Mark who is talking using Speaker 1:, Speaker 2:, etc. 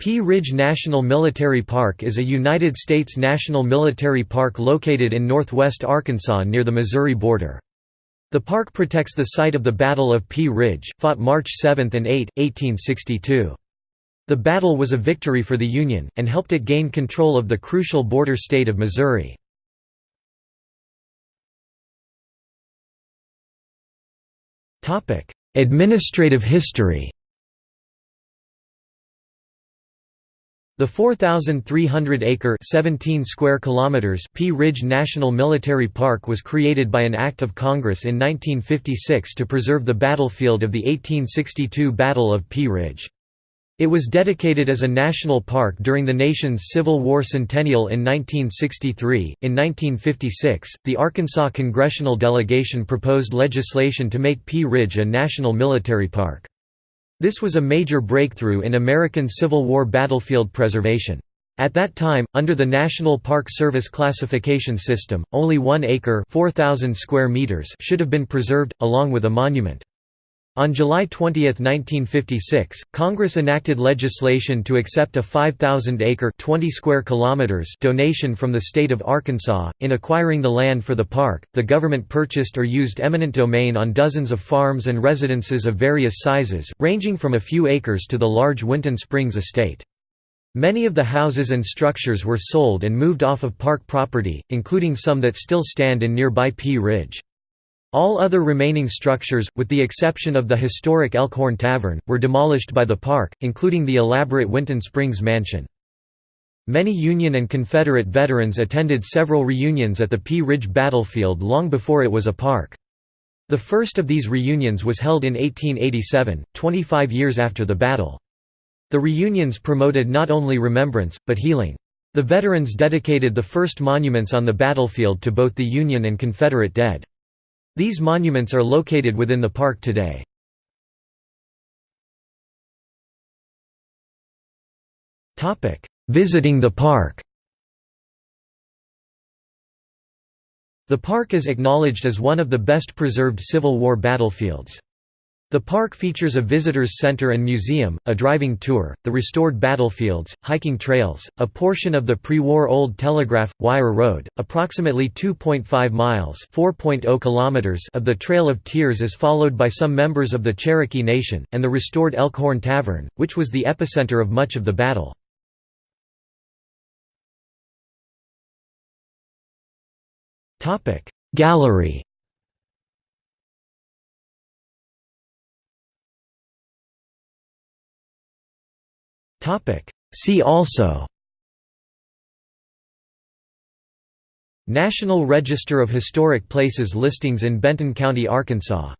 Speaker 1: Pea Ridge National Military Park is a United States national military park located in northwest Arkansas near the Missouri border. The park protects the site of the Battle of Pea Ridge, fought March 7 and 8, 1862. The battle was a victory for the Union, and helped it gain control of the crucial border state of Missouri. Administrative history The 4,300-acre (17 square kilometers) Pea Ridge National Military Park was created by an Act of Congress in 1956 to preserve the battlefield of the 1862 Battle of Pea Ridge. It was dedicated as a national park during the nation's Civil War centennial in 1963. In 1956, the Arkansas congressional delegation proposed legislation to make Pea Ridge a national military park. This was a major breakthrough in American Civil War battlefield preservation. At that time, under the National Park Service classification system, only one acre 4,000 square meters should have been preserved, along with a monument. On July 20, 1956, Congress enacted legislation to accept a 5,000-acre (20 square kilometers) donation from the state of Arkansas. In acquiring the land for the park, the government purchased or used eminent domain on dozens of farms and residences of various sizes, ranging from a few acres to the large Winton Springs estate. Many of the houses and structures were sold and moved off of park property, including some that still stand in nearby Pea Ridge. All other remaining structures, with the exception of the historic Elkhorn Tavern, were demolished by the park, including the elaborate Winton Springs Mansion. Many Union and Confederate veterans attended several reunions at the Pea Ridge battlefield long before it was a park. The first of these reunions was held in 1887, 25 years after the battle. The reunions promoted not only remembrance, but healing. The veterans dedicated the first monuments on the battlefield to both the Union and Confederate dead. These monuments are located within the park today. Visiting the park The park is acknowledged as one of the best preserved Civil War battlefields. The park features a visitors center and museum, a driving tour, the restored battlefields, hiking trails, a portion of the pre-war old telegraph wire road, approximately 2.5 miles (4.0 kilometers) of the Trail of Tears is followed by some members of the Cherokee Nation, and the restored Elkhorn Tavern, which was the epicenter of much of the battle. Topic. See also National Register of Historic Places listings in Benton County, Arkansas